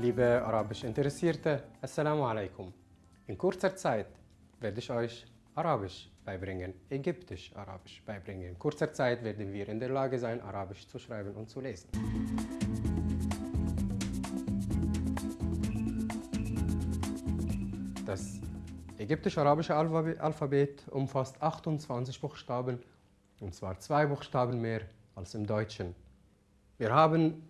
Liebe arabisch Interessierte, Assalamu alaikum. In kurzer Zeit werde ich euch Arabisch beibringen, Ägyptisch-Arabisch beibringen. In kurzer Zeit werden wir in der Lage sein, Arabisch zu schreiben und zu lesen. Das ägyptisch-arabische Alphabet umfasst 28 Buchstaben, und zwar zwei Buchstaben mehr als im Deutschen. Wir haben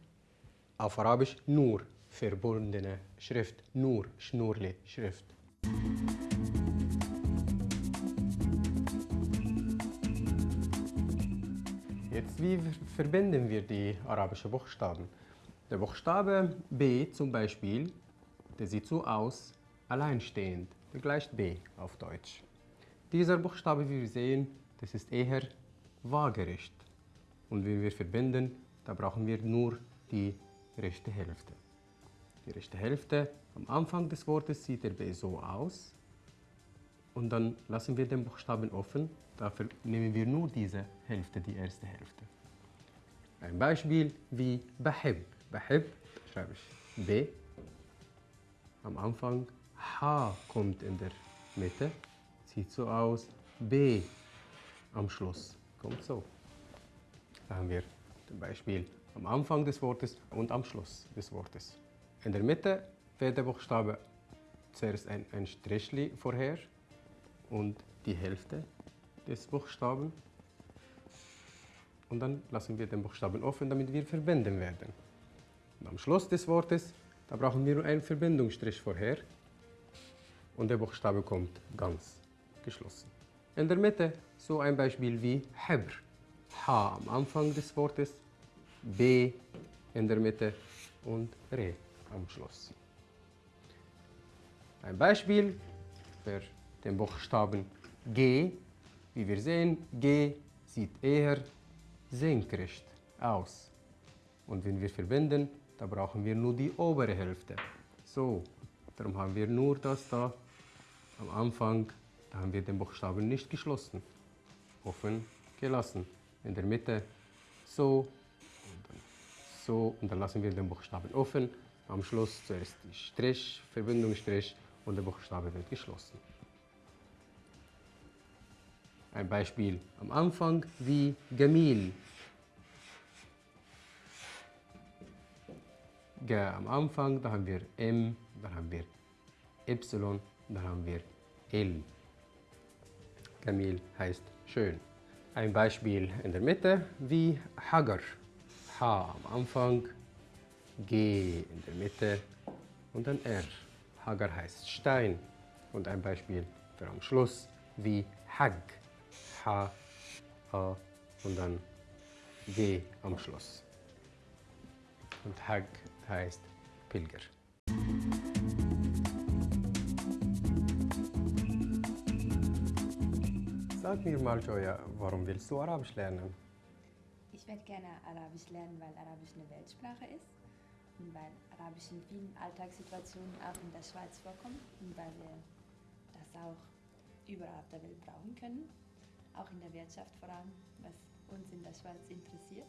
auf Arabisch Nur verbundene Schrift, Nur, Schnurli, Schrift. Jetzt, wie verbinden wir die arabischen Buchstaben? Der Buchstabe B zum Beispiel, der sieht so aus, alleinstehend, der gleicht B auf Deutsch. Dieser Buchstabe, wie wir sehen, das ist eher waagerecht. Und wenn wir verbinden, da brauchen wir nur die rechte Hälfte. Die rechte Hälfte, am Anfang des Wortes sieht der B so aus. Und dann lassen wir den Buchstaben offen. Dafür nehmen wir nur diese Hälfte, die erste Hälfte. Ein Beispiel wie Bahib. Bahib schreibe ich B. Am Anfang H kommt in der Mitte. Sieht so aus. B am Schluss kommt so. Da haben wir zum Beispiel am Anfang des Wortes und am Schluss des Wortes. In der Mitte fährt der Buchstabe zuerst ein, ein Strichli vorher und die Hälfte des Buchstaben. Und dann lassen wir den Buchstaben offen, damit wir verbinden werden. Und am Schluss des Wortes, da brauchen wir nur einen Verbindungsstrich vorher und der Buchstabe kommt ganz geschlossen. In der Mitte so ein Beispiel wie Hebr. H am Anfang des Wortes, B in der Mitte und Re am Schluss. Ein Beispiel für den Buchstaben G. Wie wir sehen, G sieht eher senkrecht aus. Und wenn wir verbinden, da brauchen wir nur die obere Hälfte. So, darum haben wir nur das da am Anfang, da haben wir den Buchstaben nicht geschlossen, offen gelassen. In der Mitte so und dann so und dann lassen wir den Buchstaben offen. Am Schluss zuerst die Strich, Verbindungsstrich und der Buchstabe wird geschlossen. Ein Beispiel am Anfang wie Gemil. G am Anfang, da haben wir M, dann haben wir Y, dann haben wir L. Gemil heißt schön. Ein Beispiel in der Mitte wie Hagar. H am Anfang, G in der Mitte und dann R. Hagar heißt Stein. Und ein Beispiel für am Schluss wie Hag. H, A und dann G am Schluss. Und Hag heißt Pilger. Sag mir mal, Joya, warum willst du Arabisch lernen? Ich werde gerne Arabisch lernen, weil Arabisch eine Weltsprache ist und weil Arabisch in vielen Alltagssituationen auch in der Schweiz vorkommt und weil wir das auch überall auf der Welt brauchen können, auch in der Wirtschaft vor allem, was uns in der Schweiz interessiert.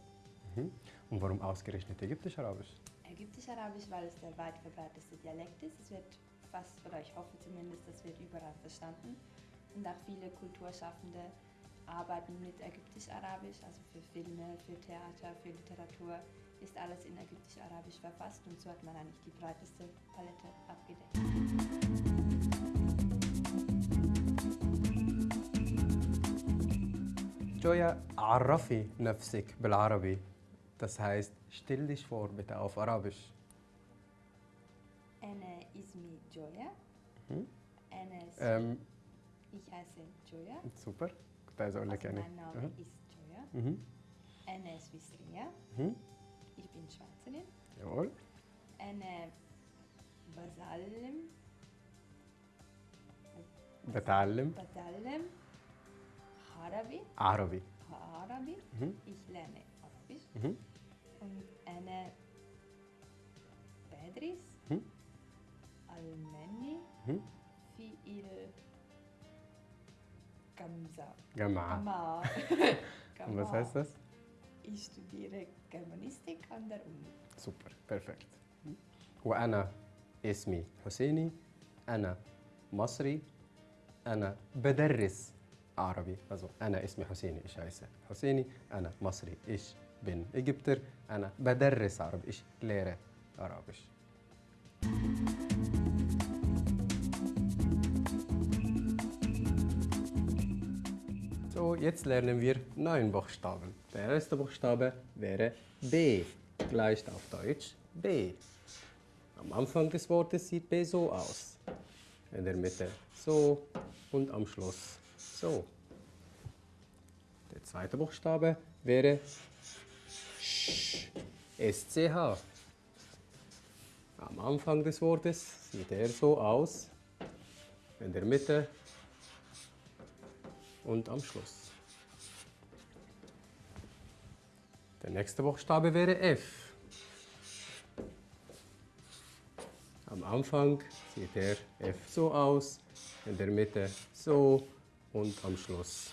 Mhm. Und warum ausgerechnet Ägyptisch-Arabisch? Ägyptisch-Arabisch, weil es der weit verbreiteste Dialekt ist. Es wird fast, oder ich hoffe zumindest, es wird überall verstanden. Und auch viele Kulturschaffende arbeiten mit Ägyptisch-Arabisch, also für Filme, für Theater, für Literatur ist alles in Ägyptisch-Arabisch verfasst und so hat man eigentlich die breiteste Palette abgedeckt. Joya, عرفي نفسك بالعربي. Das heißt, stell dich vor bitte auf Arabisch. أنا اسمي جويا. Mhm. أنا اسمي Ähm, ich heiße Joya. super. كنت عايز اقول لك Also يعني mein Name Mhm. ist Joya. Mhm. أنا سويسرية. in Schwarzenien. Jawohl. Eine Basalem. Batalem. Batalem. Harabi. Arabi. Arabi. Mhm. Ich lerne Arabisch. Mhm. Und eine Bedris. Mhm. Almeni. Mhm. Fi Gamsa. Gamma. Gamma. Gamma. Und was heißt das? Ich studiere Germanistik an der Uni. Super, perfekt. وأنا اسمي حسيني أنا مصري أنا بدرس عربي also أنا اسمي حسيني إيش heiße حسيني أنا مصري ich bin Ägypter أنا بدرس عربي ich lehre Arabisch So, jetzt lernen wir neun Buchstaben. Der erste Buchstabe wäre B, gleich auf Deutsch B. Am Anfang des Wortes sieht B so aus. In der Mitte so und am Schluss so. Der zweite Buchstabe wäre Sch, SCH. Am Anfang des Wortes sieht er so aus. In der Mitte und am Schluss. Der nächste Buchstabe wäre F. Am Anfang sieht der F so aus, in der Mitte so und am Schluss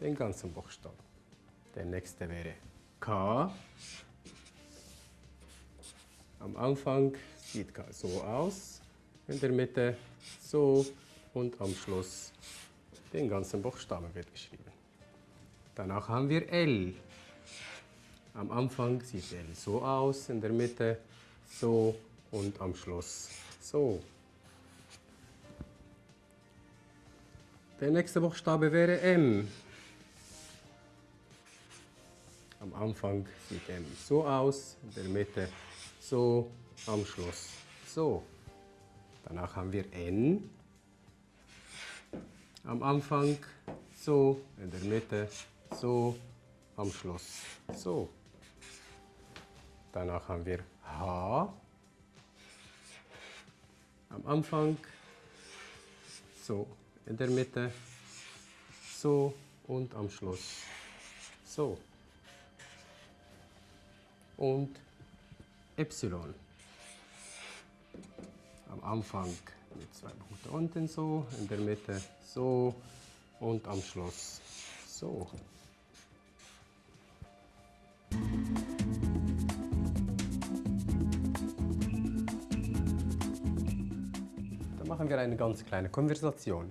den ganzen Buchstaben. Der nächste wäre K. Am Anfang sieht K so aus, in der Mitte so und am Schluss den ganzen Buchstaben wird geschrieben. Danach haben wir L. Am Anfang sieht L so aus, in der Mitte so und am Schluss so. Der nächste Buchstabe wäre M. Am Anfang sieht M so aus, in der Mitte so, am Schluss so. Danach haben wir N. Am Anfang so, in der Mitte so, am Schluss so. Danach haben wir H. Am Anfang so, in der Mitte so und am Schluss so. Und Y. Am Anfang mit zwei Punkten unten so, in der Mitte so und am Schluss so. Dann machen wir eine ganz kleine Konversation.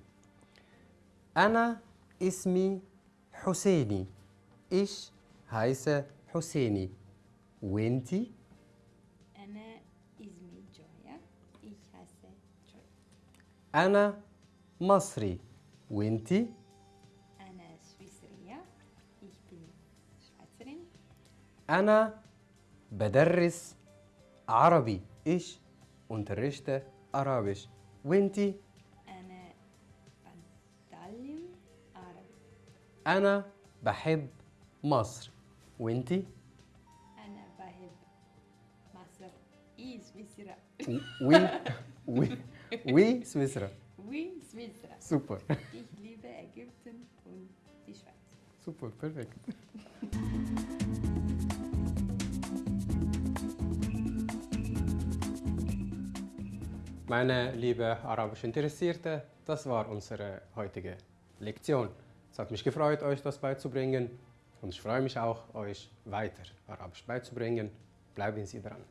Anna ismi Husseini. Ich heiße Husseini. Wenti? أنا مصري. وإنتي؟ أنا سويسرية أنا بدرس عربي. Ich unterrichte Arabisch. وإنتي؟ أنا بتعلم عربي أنا بحب مصر. وإنتي؟ أنا بحب مصر إي سويسرا وي وي Oui, Swissra. Oui, Swissra. Super. Ich liebe Ägypten und die Schweiz. Super, perfekt. Meine liebe arabisch Interessierte, das war unsere heutige Lektion. Es hat mich gefreut, euch das beizubringen und ich freue mich auch, euch weiter Arabisch beizubringen. Bleiben Sie dran.